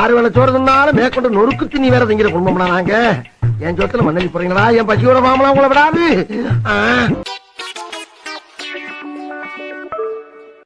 ஆறு வேலை சோறு தின்னாலும் மேற்கொண்டு நொறுக்கு திணி வேற திங்கிற குடும்பம்னா நாங்க? என் சொத்துல மண்ணலி போறீங்களா? என் பசியோட மாமலாம் உங்களை விடாது.